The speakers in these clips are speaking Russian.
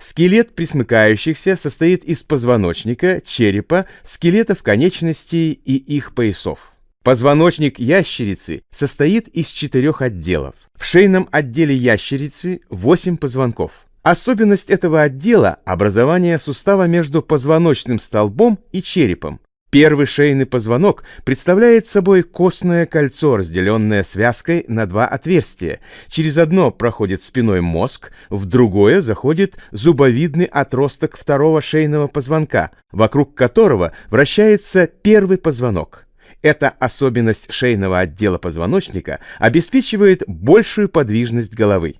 Скелет присмыкающихся состоит из позвоночника, черепа, скелетов конечностей и их поясов. Позвоночник ящерицы состоит из четырех отделов. В шейном отделе ящерицы 8 позвонков. Особенность этого отдела – образование сустава между позвоночным столбом и черепом. Первый шейный позвонок представляет собой костное кольцо, разделенное связкой на два отверстия. Через одно проходит спиной мозг, в другое заходит зубовидный отросток второго шейного позвонка, вокруг которого вращается первый позвонок. Эта особенность шейного отдела позвоночника обеспечивает большую подвижность головы.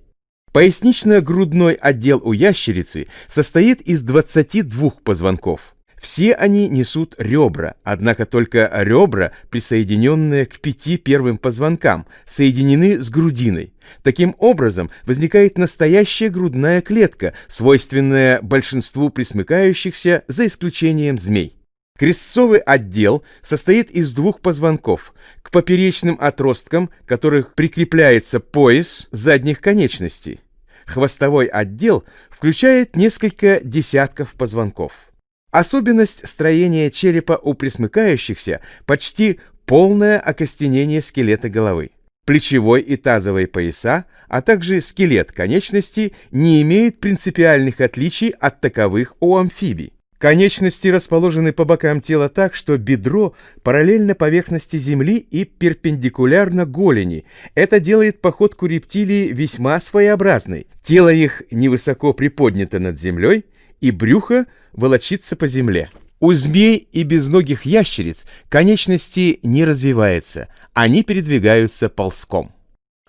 Пояснично-грудной отдел у ящерицы состоит из 22 позвонков. Все они несут ребра, однако только ребра, присоединенные к пяти первым позвонкам, соединены с грудиной. Таким образом, возникает настоящая грудная клетка, свойственная большинству присмыкающихся, за исключением змей. Крестцовый отдел состоит из двух позвонков, к поперечным отросткам которых прикрепляется пояс задних конечностей. Хвостовой отдел включает несколько десятков позвонков. Особенность строения черепа у присмыкающихся почти полное окостенение скелета головы. Плечевой и тазовые пояса, а также скелет конечностей не имеют принципиальных отличий от таковых у амфибий. Конечности расположены по бокам тела так, что бедро параллельно поверхности земли и перпендикулярно голени. Это делает походку рептилии весьма своеобразной. Тело их невысоко приподнято над землей, и брюхо волочится по земле. У змей и безногих ящериц конечности не развиваются, они передвигаются ползком.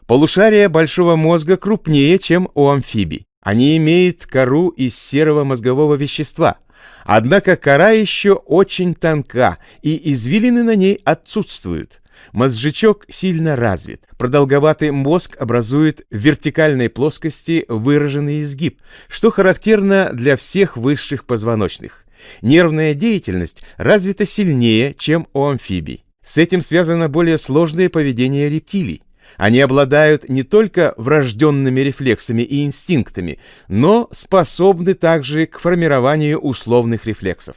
Полушария большого мозга крупнее, чем у амфибий. Они имеют кору из серого мозгового вещества – Однако кора еще очень тонка, и извилины на ней отсутствуют. Мозжечок сильно развит. Продолговатый мозг образует в вертикальной плоскости выраженный изгиб, что характерно для всех высших позвоночных. Нервная деятельность развита сильнее, чем у амфибий. С этим связано более сложное поведение рептилий. Они обладают не только врожденными рефлексами и инстинктами, но способны также к формированию условных рефлексов.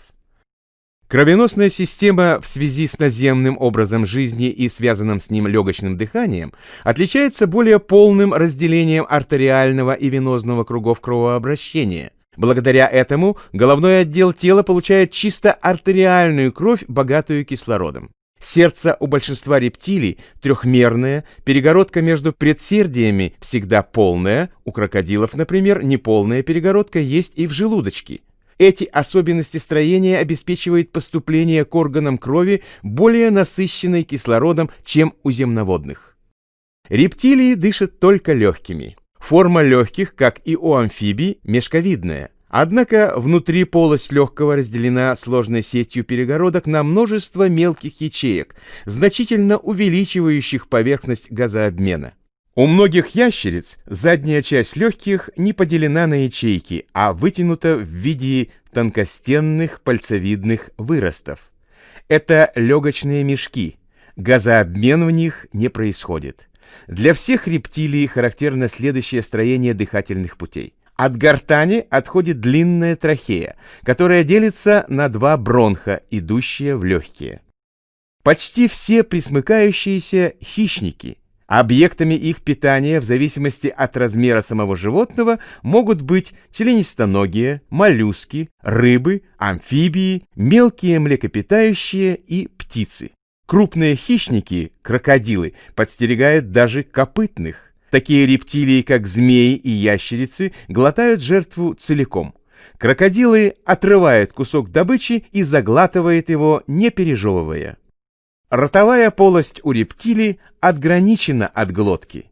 Кровеносная система в связи с наземным образом жизни и связанным с ним легочным дыханием отличается более полным разделением артериального и венозного кругов кровообращения. Благодаря этому головной отдел тела получает чисто артериальную кровь, богатую кислородом. Сердце у большинства рептилий трехмерное, перегородка между предсердиями всегда полная, у крокодилов, например, неполная перегородка есть и в желудочке. Эти особенности строения обеспечивают поступление к органам крови более насыщенной кислородом, чем у земноводных. Рептилии дышат только легкими. Форма легких, как и у амфибий, мешковидная. Однако внутри полость легкого разделена сложной сетью перегородок на множество мелких ячеек, значительно увеличивающих поверхность газообмена. У многих ящериц задняя часть легких не поделена на ячейки, а вытянута в виде тонкостенных пальцевидных выростов. Это легочные мешки. Газообмен в них не происходит. Для всех рептилий характерно следующее строение дыхательных путей. От гортани отходит длинная трахея, которая делится на два бронха, идущие в легкие. Почти все присмыкающиеся хищники. Объектами их питания в зависимости от размера самого животного могут быть членистоногие, моллюски, рыбы, амфибии, мелкие млекопитающие и птицы. Крупные хищники, крокодилы, подстерегают даже копытных. Такие рептилии, как змеи и ящерицы, глотают жертву целиком. Крокодилы отрывают кусок добычи и заглатывают его, не пережевывая. Ротовая полость у рептилий отграничена от глотки.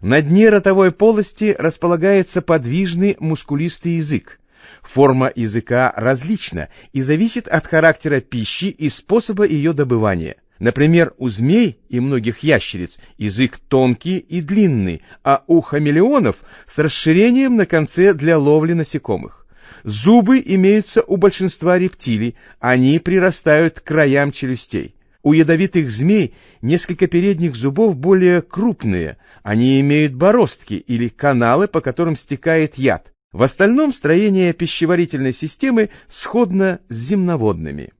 На дне ротовой полости располагается подвижный мускулистый язык. Форма языка различна и зависит от характера пищи и способа ее добывания. Например, у змей и многих ящериц язык тонкий и длинный, а у хамелеонов с расширением на конце для ловли насекомых. Зубы имеются у большинства рептилий, они прирастают к краям челюстей. У ядовитых змей несколько передних зубов более крупные, они имеют бороздки или каналы, по которым стекает яд. В остальном строение пищеварительной системы сходно с земноводными.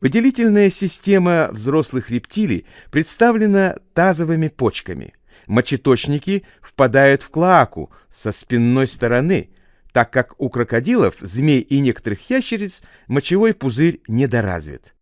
Выделительная система взрослых рептилий представлена тазовыми почками. Мочеточники впадают в клоаку со спинной стороны, так как у крокодилов, змей и некоторых ящериц мочевой пузырь недоразвит.